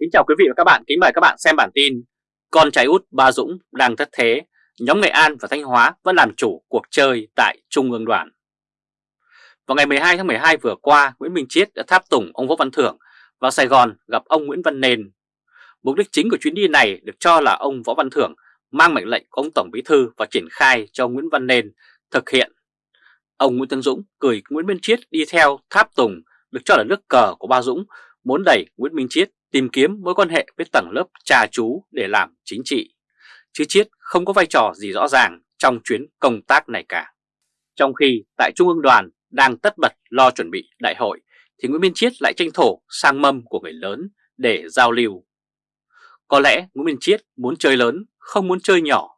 Kính chào quý vị và các bạn, kính mời các bạn xem bản tin Con trai út Ba Dũng đang thất thế, nhóm Nghệ An và Thanh Hóa vẫn làm chủ cuộc chơi tại Trung ương đoàn. Vào ngày 12 tháng 12 vừa qua, Nguyễn Minh Chiết đã tháp tùng ông Võ Văn Thưởng vào Sài Gòn gặp ông Nguyễn Văn Nền. Mục đích chính của chuyến đi này được cho là ông Võ Văn Thưởng mang mệnh lệnh của ông Tổng Bí Thư và triển khai cho Nguyễn Văn Nền thực hiện. Ông Nguyễn Tân Dũng gửi Nguyễn Minh Chiết đi theo tháp tùng được cho là nước cờ của Ba Dũng muốn đẩy Nguyễn Minh Chiết tìm kiếm mối quan hệ với tầng lớp trà chú để làm chính trị. Chứ Chiết không có vai trò gì rõ ràng trong chuyến công tác này cả. Trong khi tại Trung ương đoàn đang tất bật lo chuẩn bị đại hội thì Nguyễn Minh Chiết lại tranh thủ sang mâm của người lớn để giao lưu. Có lẽ Nguyễn Minh Chiết muốn chơi lớn, không muốn chơi nhỏ.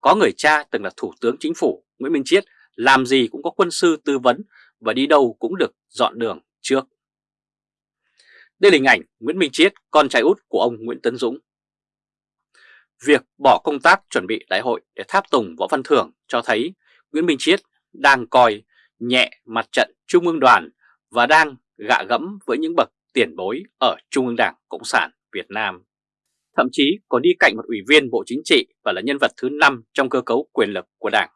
Có người cha từng là thủ tướng chính phủ, Nguyễn Minh Chiết làm gì cũng có quân sư tư vấn và đi đâu cũng được dọn đường trước. Đây là hình ảnh Nguyễn Minh Chiết, con trai út của ông Nguyễn Tấn Dũng. Việc bỏ công tác chuẩn bị đại hội để tháp tùng Võ Văn Thưởng cho thấy Nguyễn Minh Chiết đang coi nhẹ mặt trận Trung ương đoàn và đang gạ gẫm với những bậc tiền bối ở Trung ương Đảng Cộng sản Việt Nam. Thậm chí còn đi cạnh một ủy viên Bộ Chính trị và là nhân vật thứ 5 trong cơ cấu quyền lực của Đảng.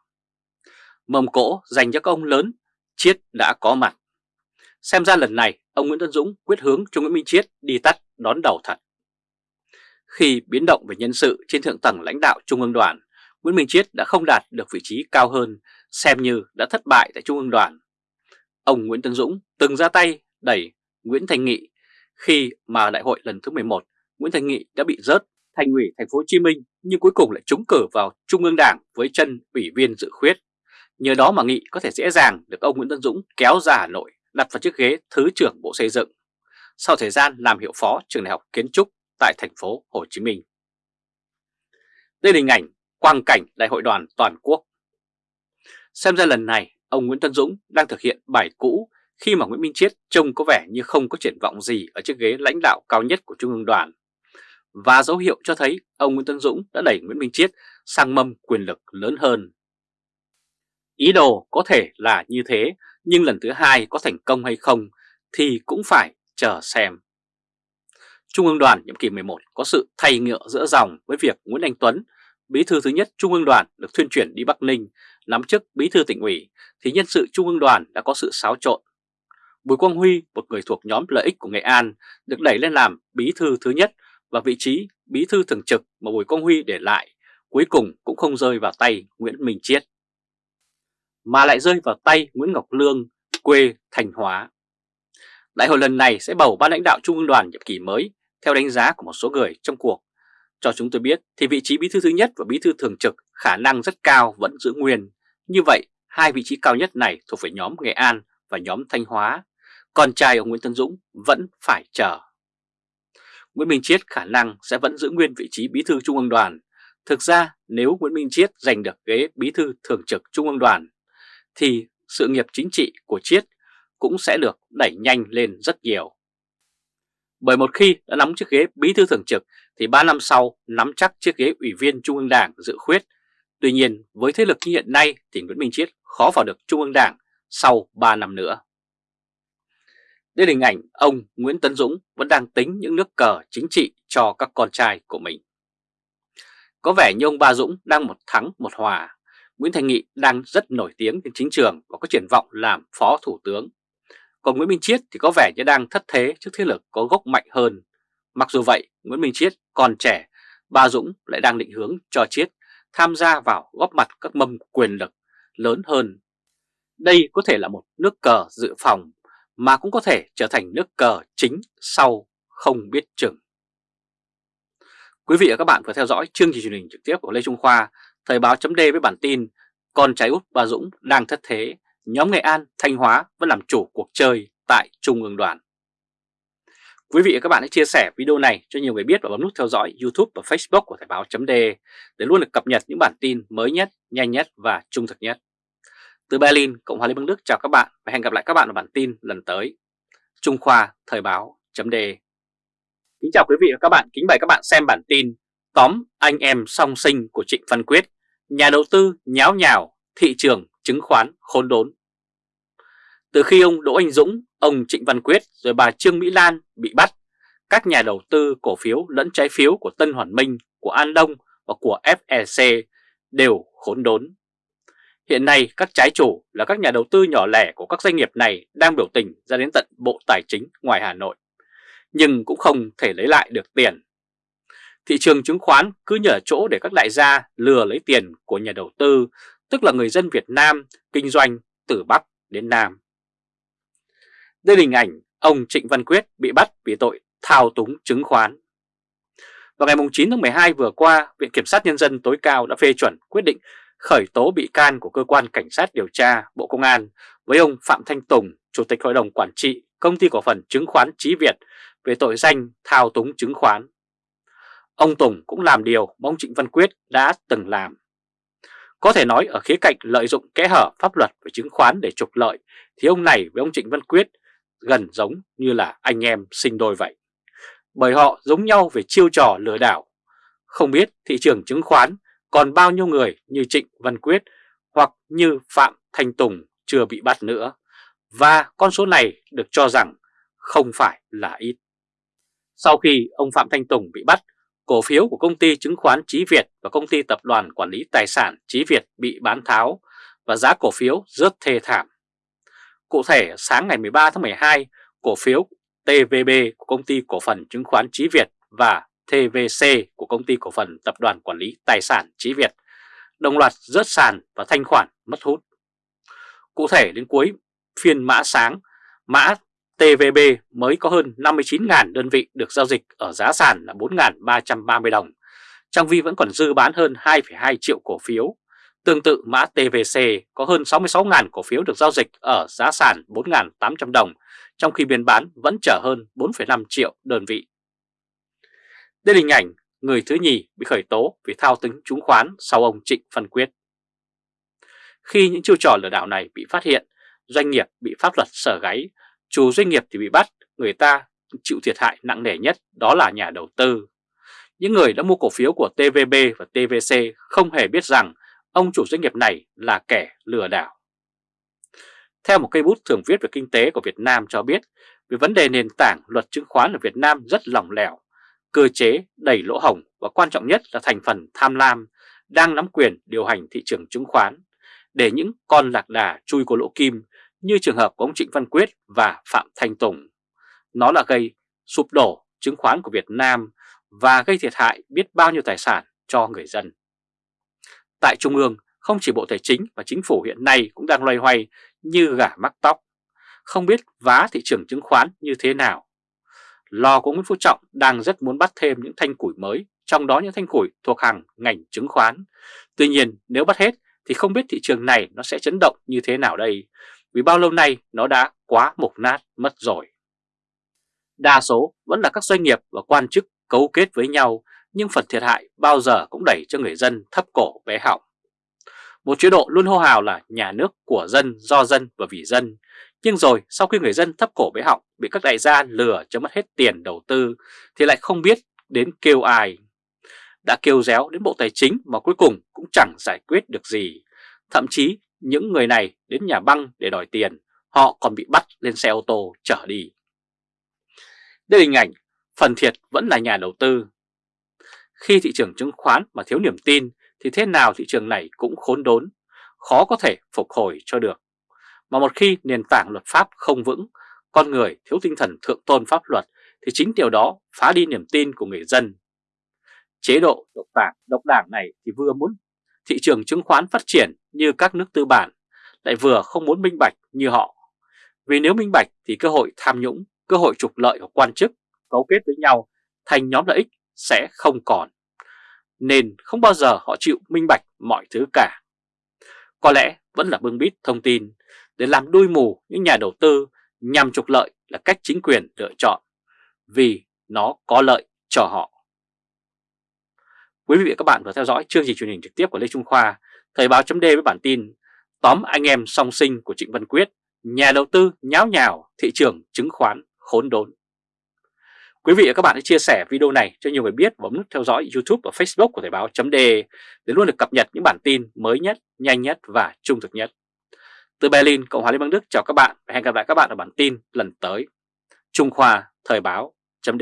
Mầm cỗ dành cho các ông lớn, Chiết đã có mặt. Xem ra lần này ông Nguyễn Tân Dũng quyết hướng cho Nguyễn Minh Chiết đi tắt đón đầu thật. Khi biến động về nhân sự trên thượng tầng lãnh đạo Trung ương đoàn, Nguyễn Minh Chiết đã không đạt được vị trí cao hơn, xem như đã thất bại tại Trung ương đoàn. Ông Nguyễn Tân Dũng từng ra tay đẩy Nguyễn Thành Nghị khi mà đại hội lần thứ 11, Nguyễn Thành Nghị đã bị rớt thành ủy thành phố Hồ Chí Minh nhưng cuối cùng lại trúng cử vào Trung ương Đảng với chân ủy viên dự khuyết. Nhờ đó mà Nghị có thể dễ dàng được ông Nguyễn Tân Dũng kéo ra Hà Nội đặt vào chiếc ghế Thứ trưởng Bộ Xây dựng sau thời gian làm hiệu phó trường đại học kiến trúc tại thành phố Hồ Chí Minh. Đây là hình ảnh quang cảnh đại hội đoàn toàn quốc. Xem ra lần này, ông Nguyễn Tân Dũng đang thực hiện bài cũ khi mà Nguyễn Minh Chiết trông có vẻ như không có triển vọng gì ở chiếc ghế lãnh đạo cao nhất của Trung ương đoàn. Và dấu hiệu cho thấy ông Nguyễn Tân Dũng đã đẩy Nguyễn Minh Chiết sang mâm quyền lực lớn hơn. Ý đồ có thể là như thế nhưng lần thứ hai có thành công hay không thì cũng phải chờ xem. Trung ương đoàn nhiệm kỳ 11 có sự thay ngựa giữa dòng với việc Nguyễn Anh Tuấn, bí thư thứ nhất Trung ương đoàn được thuyên chuyển đi Bắc Ninh, nắm chức bí thư tỉnh ủy, thì nhân sự Trung ương đoàn đã có sự xáo trộn. Bùi Quang Huy, một người thuộc nhóm lợi ích của Nghệ An, được đẩy lên làm bí thư thứ nhất và vị trí bí thư thường trực mà Bùi Quang Huy để lại, cuối cùng cũng không rơi vào tay Nguyễn Minh Chiết mà lại rơi vào tay Nguyễn Ngọc Lương, quê Thanh Hóa. Đại hội lần này sẽ bầu ban lãnh đạo Trung ương đoàn nhiệm kỳ mới theo đánh giá của một số người trong cuộc. Cho chúng tôi biết thì vị trí bí thư thứ nhất và bí thư thường trực khả năng rất cao vẫn giữ nguyên. Như vậy, hai vị trí cao nhất này thuộc về nhóm Nghệ An và nhóm Thanh Hóa. Còn trai ông Nguyễn Tân Dũng vẫn phải chờ. Nguyễn Minh Chiết khả năng sẽ vẫn giữ nguyên vị trí bí thư Trung ương đoàn. Thực ra nếu Nguyễn Minh Chiết giành được ghế bí thư thường trực Trung ương đoàn thì sự nghiệp chính trị của Chiết cũng sẽ được đẩy nhanh lên rất nhiều. Bởi một khi đã nắm chiếc ghế bí thư thường trực thì 3 năm sau nắm chắc chiếc ghế ủy viên Trung ương Đảng dự khuyết. Tuy nhiên, với thế lực như hiện nay thì Nguyễn Minh Chiết khó vào được Trung ương Đảng sau 3 năm nữa. Đây là hình ảnh ông Nguyễn Tấn Dũng vẫn đang tính những nước cờ chính trị cho các con trai của mình. Có vẻ như ông Ba Dũng đang một thắng một hòa Nguyễn Thành Nghị đang rất nổi tiếng trên chính trường và có triển vọng làm phó thủ tướng. Còn Nguyễn Minh Chiết thì có vẻ như đang thất thế trước thế lực có gốc mạnh hơn. Mặc dù vậy, Nguyễn Minh Chiết còn trẻ, Ba Dũng lại đang định hướng cho Chiết tham gia vào góp mặt các mâm quyền lực lớn hơn. Đây có thể là một nước cờ dự phòng mà cũng có thể trở thành nước cờ chính sau không biết chừng. Quý vị và các bạn vừa theo dõi chương trình truyền hình trực tiếp của Lê Trung Khoa Thời báo chấm với bản tin Con trai út Bà Dũng đang thất thế, nhóm Nghệ An, Thanh Hóa vẫn làm chủ cuộc chơi tại Trung ương đoàn. Quý vị và các bạn hãy chia sẻ video này cho nhiều người biết và bấm nút theo dõi YouTube và Facebook của Thời báo chấm để luôn được cập nhật những bản tin mới nhất, nhanh nhất và trung thực nhất. Từ Berlin, Cộng hòa Liên bang Đức chào các bạn và hẹn gặp lại các bạn ở bản tin lần tới. Trung Khoa Thời báo chấm Kính chào quý vị và các bạn, kính mời các bạn xem bản tin Tóm anh em song sinh của Trịnh Văn Quyết Nhà đầu tư nháo nhào, thị trường chứng khoán khốn đốn. Từ khi ông Đỗ Anh Dũng, ông Trịnh Văn Quyết rồi bà Trương Mỹ Lan bị bắt, các nhà đầu tư cổ phiếu lẫn trái phiếu của Tân Hoàn Minh, của An Đông và của FEC đều khốn đốn. Hiện nay các trái chủ là các nhà đầu tư nhỏ lẻ của các doanh nghiệp này đang biểu tình ra đến tận Bộ Tài chính ngoài Hà Nội, nhưng cũng không thể lấy lại được tiền. Thị trường chứng khoán cứ nhờ chỗ để các đại gia lừa lấy tiền của nhà đầu tư, tức là người dân Việt Nam kinh doanh từ Bắc đến Nam. Đây là hình ảnh ông Trịnh Văn Quyết bị bắt vì tội thao túng chứng khoán. Vào ngày 9 tháng 12 vừa qua, Viện Kiểm sát Nhân dân tối cao đã phê chuẩn quyết định khởi tố bị can của Cơ quan Cảnh sát điều tra Bộ Công an với ông Phạm Thanh Tùng, Chủ tịch Hội đồng Quản trị Công ty Cổ phần Chứng khoán Trí Việt về tội danh thao túng chứng khoán. Ông Tùng cũng làm điều mà ông Trịnh Văn Quyết đã từng làm. Có thể nói ở khía cạnh lợi dụng kẽ hở pháp luật về chứng khoán để trục lợi thì ông này với ông Trịnh Văn Quyết gần giống như là anh em sinh đôi vậy. Bởi họ giống nhau về chiêu trò lừa đảo. Không biết thị trường chứng khoán còn bao nhiêu người như Trịnh Văn Quyết hoặc như Phạm Thanh Tùng chưa bị bắt nữa. Và con số này được cho rằng không phải là ít. Sau khi ông Phạm Thanh Tùng bị bắt, cổ phiếu của công ty chứng khoán Chí Việt và công ty tập đoàn quản lý tài sản Chí Việt bị bán tháo và giá cổ phiếu rất thê thảm. Cụ thể, sáng ngày 13 tháng 12, cổ phiếu TVB của công ty cổ phần chứng khoán Chí Việt và TVC của công ty cổ phần tập đoàn quản lý tài sản Chí Việt đồng loạt rớt sàn và thanh khoản mất hút. Cụ thể đến cuối phiên mã sáng, mã TVB mới có hơn 59.000 đơn vị được giao dịch ở giá sàn là 4.330 đồng, trong khi vẫn còn dư bán hơn 2,2 triệu cổ phiếu. Tương tự mã TVC có hơn 66.000 cổ phiếu được giao dịch ở giá sàn 4.800 đồng, trong khi biên bán vẫn chở hơn 4,5 triệu đơn vị. Đây là hình ảnh người thứ nhì bị khởi tố vì thao túng chứng khoán sau ông Trịnh Văn Quyết. Khi những chiêu trò lừa đảo này bị phát hiện, doanh nghiệp bị pháp luật sở gáy, chủ doanh nghiệp thì bị bắt, người ta chịu thiệt hại nặng nề nhất đó là nhà đầu tư. Những người đã mua cổ phiếu của TVB và TVC không hề biết rằng ông chủ doanh nghiệp này là kẻ lừa đảo. Theo một cây bút thường viết về kinh tế của Việt Nam cho biết, về vấn đề nền tảng luật chứng khoán ở Việt Nam rất lỏng lẻo, cơ chế đầy lỗ hổng và quan trọng nhất là thành phần tham lam đang nắm quyền điều hành thị trường chứng khoán để những con lạc đà chui của lỗ kim như trường hợp của ông Trịnh Văn Quyết và Phạm Thanh Tùng. Nó là gây sụp đổ chứng khoán của Việt Nam và gây thiệt hại biết bao nhiêu tài sản cho người dân. Tại Trung ương, không chỉ Bộ Tài chính và Chính phủ hiện nay cũng đang loay hoay như gà mắc tóc, không biết vá thị trường chứng khoán như thế nào. Lò của Nguyễn Phú Trọng đang rất muốn bắt thêm những thanh củi mới, trong đó những thanh củi thuộc hàng ngành chứng khoán. Tuy nhiên nếu bắt hết thì không biết thị trường này nó sẽ chấn động như thế nào đây, vì bao lâu nay nó đã quá mục nát mất rồi. Đa số vẫn là các doanh nghiệp và quan chức cấu kết với nhau, nhưng phần thiệt hại bao giờ cũng đẩy cho người dân thấp cổ bé họng. Một chế độ luôn hô hào là nhà nước của dân, do dân và vì dân. Nhưng rồi sau khi người dân thấp cổ bế họng bị các đại gia lừa cho mất hết tiền đầu tư thì lại không biết đến kêu ai. Đã kêu réo đến Bộ Tài chính mà cuối cùng cũng chẳng giải quyết được gì. Thậm chí những người này đến nhà băng để đòi tiền, họ còn bị bắt lên xe ô tô chở đi. Đây là hình ảnh, phần thiệt vẫn là nhà đầu tư. Khi thị trường chứng khoán mà thiếu niềm tin thì thế nào thị trường này cũng khốn đốn, khó có thể phục hồi cho được. Mà một khi nền tảng luật pháp không vững, con người thiếu tinh thần thượng tôn pháp luật thì chính điều đó phá đi niềm tin của người dân. Chế độ độc đảng, độc đảng này thì vừa muốn thị trường chứng khoán phát triển như các nước tư bản, lại vừa không muốn minh bạch như họ. Vì nếu minh bạch thì cơ hội tham nhũng, cơ hội trục lợi của quan chức cấu kết với nhau thành nhóm lợi ích sẽ không còn nên không bao giờ họ chịu minh bạch mọi thứ cả. Có lẽ vẫn là bưng bít thông tin để làm đuôi mù những nhà đầu tư nhằm trục lợi là cách chính quyền lựa chọn vì nó có lợi cho họ. Quý vị và các bạn vừa theo dõi chương trình truyền hình trực tiếp của Lê Trung Khoa, Thời báo chấm với bản tin Tóm anh em song sinh của Trịnh Văn Quyết, nhà đầu tư nháo nhào thị trường chứng khoán khốn đốn. Quý vị và các bạn hãy chia sẻ video này cho nhiều người biết và bấm nút theo dõi YouTube và Facebook của Thời báo chấm để luôn được cập nhật những bản tin mới nhất, nhanh nhất và trung thực nhất. Từ Berlin, Cộng hòa Liên bang Đức chào các bạn và hẹn gặp lại các bạn ở bản tin lần tới. Trung Khoa Thời báo chấm